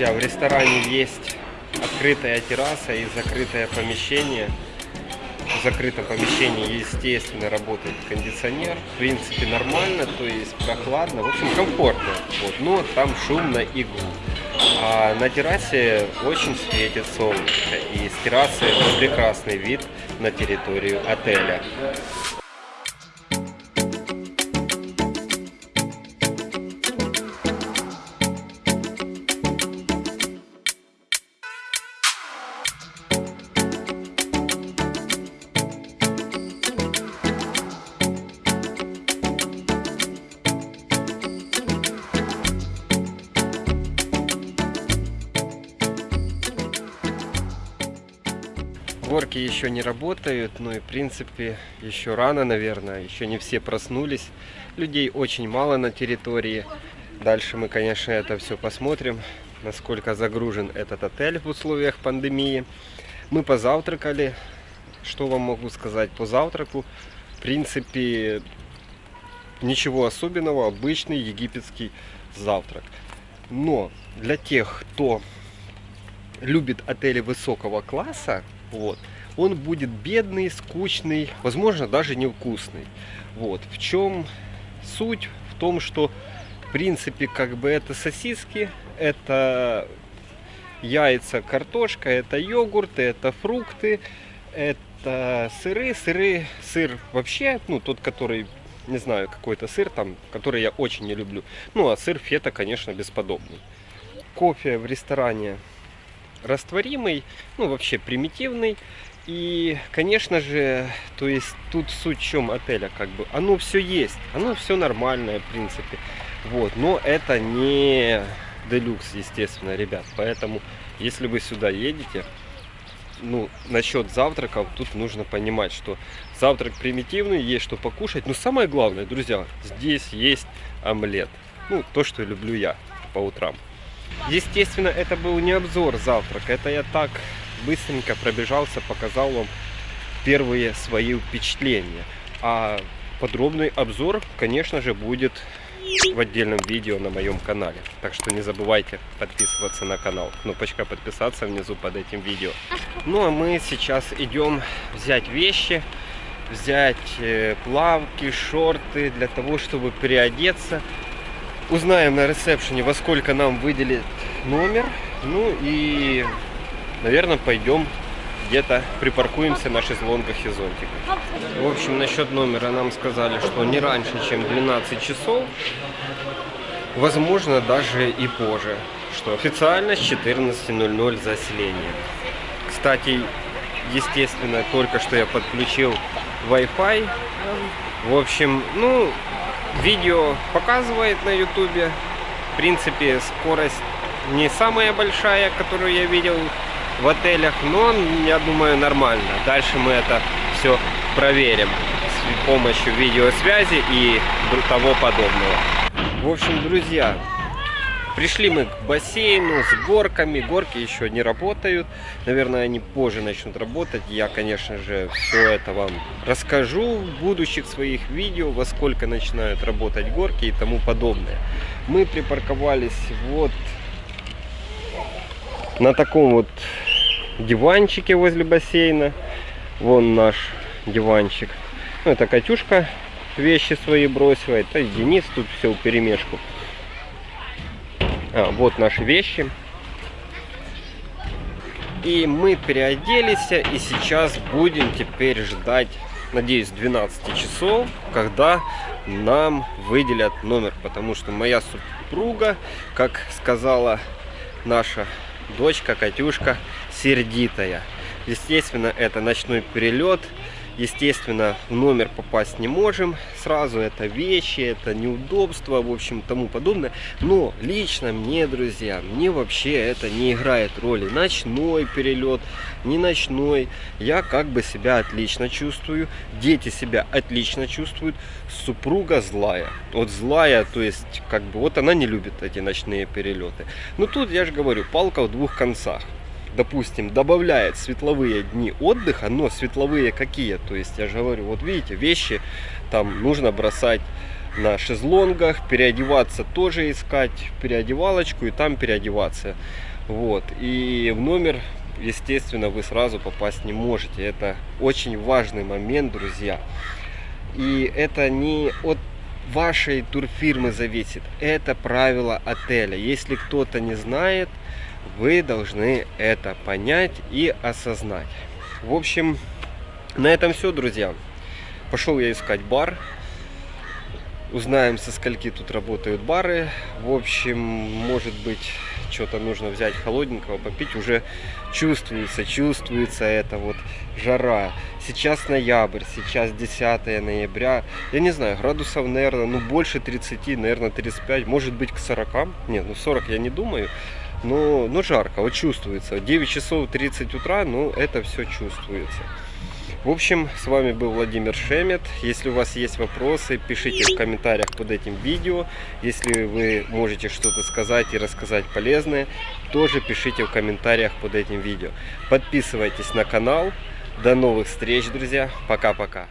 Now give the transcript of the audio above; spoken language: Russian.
друзья, в ресторане есть открытая терраса и закрытое помещение. В закрытом помещении, естественно, работает кондиционер. В принципе, нормально, то есть прохладно, в общем, комфортно. Вот. Но там шумно и гул. А на террасе очень светит солнышко. И с террасы прекрасный вид на территорию отеля. Горки еще не работают, но и в принципе еще рано, наверное, еще не все проснулись. Людей очень мало на территории. Дальше мы, конечно, это все посмотрим, насколько загружен этот отель в условиях пандемии. Мы позавтракали. Что вам могу сказать по завтраку? В принципе, ничего особенного, обычный египетский завтрак. Но для тех, кто любит отели высокого класса, вот. Он будет бедный, скучный, возможно, даже невкусный. Вот. В чем суть? В том, что, в принципе, как бы это сосиски, это яйца, картошка, это йогурты, это фрукты, это сыры. Сыры, сыр вообще, ну, тот, который, не знаю, какой-то сыр там, который я очень не люблю. Ну, а сыр фета, конечно, бесподобный. Кофе в ресторане растворимый, ну вообще примитивный. И, конечно же, то есть тут суть в чем отеля, как бы, оно все есть, оно все нормальное, в принципе. Вот, но это не делюкс, естественно, ребят. Поэтому, если вы сюда едете, ну, насчет завтраков, тут нужно понимать, что завтрак примитивный, есть что покушать. Но самое главное, друзья, здесь есть омлет. Ну, то, что люблю я по утрам. Естественно, это был не обзор завтрака, это я так быстренько пробежался, показал вам первые свои впечатления. А подробный обзор, конечно же, будет в отдельном видео на моем канале. Так что не забывайте подписываться на канал. Кнопочка подписаться внизу под этим видео. Ну а мы сейчас идем взять вещи, взять э, плавки, шорты для того, чтобы переодеться Узнаем на ресепшене, во сколько нам выделит номер. Ну и, наверное, пойдем где-то припаркуемся на шезлонгах и зонтиках. В общем, насчет номера нам сказали, что не раньше, чем 12 часов. Возможно, даже и позже. Что официально с 14.00 заселение. Кстати, естественно, только что я подключил Wi-Fi. В общем, ну, Видео показывает на ютубе. В принципе, скорость не самая большая, которую я видел в отелях, но, я думаю, нормально. Дальше мы это все проверим с помощью видеосвязи и того подобного. В общем, друзья, Пришли мы к бассейну с горками. Горки еще не работают. Наверное, они позже начнут работать. Я, конечно же, все это вам расскажу в будущих своих видео, во сколько начинают работать горки и тому подобное. Мы припарковались вот на таком вот диванчике возле бассейна. Вон наш диванчик. Ну, это Катюшка вещи свои бросила. Это Денис тут все в перемешку. А, вот наши вещи. И мы переоделись, и сейчас будем теперь ждать, надеюсь, 12 часов, когда нам выделят номер. Потому что моя супруга, как сказала наша дочка Катюшка, сердитая. Естественно, это ночной перелет. Естественно, в номер попасть не можем. Сразу это вещи, это неудобства, в общем, тому подобное. Но лично мне, друзья, мне вообще это не играет роли. Ночной перелет, не ночной. Я как бы себя отлично чувствую. Дети себя отлично чувствуют. Супруга злая. Вот злая, то есть, как бы, вот она не любит эти ночные перелеты. Но тут, я же говорю, палка в двух концах допустим, добавляет светловые дни отдыха, но светловые какие? То есть, я же говорю, вот видите, вещи там нужно бросать на шезлонгах, переодеваться тоже искать переодевалочку и там переодеваться. Вот. И в номер, естественно, вы сразу попасть не можете. Это очень важный момент, друзья. И это не от вашей турфирмы зависит. Это правило отеля. Если кто-то не знает, вы должны это понять и осознать. В общем, на этом все, друзья. Пошел я искать бар. Узнаем, со скольки тут работают бары. В общем, может быть, что-то нужно взять холодненького, попить. Уже чувствуется, чувствуется это вот жара. Сейчас ноябрь, сейчас 10 ноября. Я не знаю, градусов, наверное, ну больше 30, наверное, 35, может быть к 40. Нет, ну 40 я не думаю. Но, но жарко, вот чувствуется. 9 часов 30 утра, ну это все чувствуется. В общем, с вами был Владимир Шемет. Если у вас есть вопросы, пишите в комментариях под этим видео. Если вы можете что-то сказать и рассказать полезное, тоже пишите в комментариях под этим видео. Подписывайтесь на канал. До новых встреч, друзья. Пока-пока.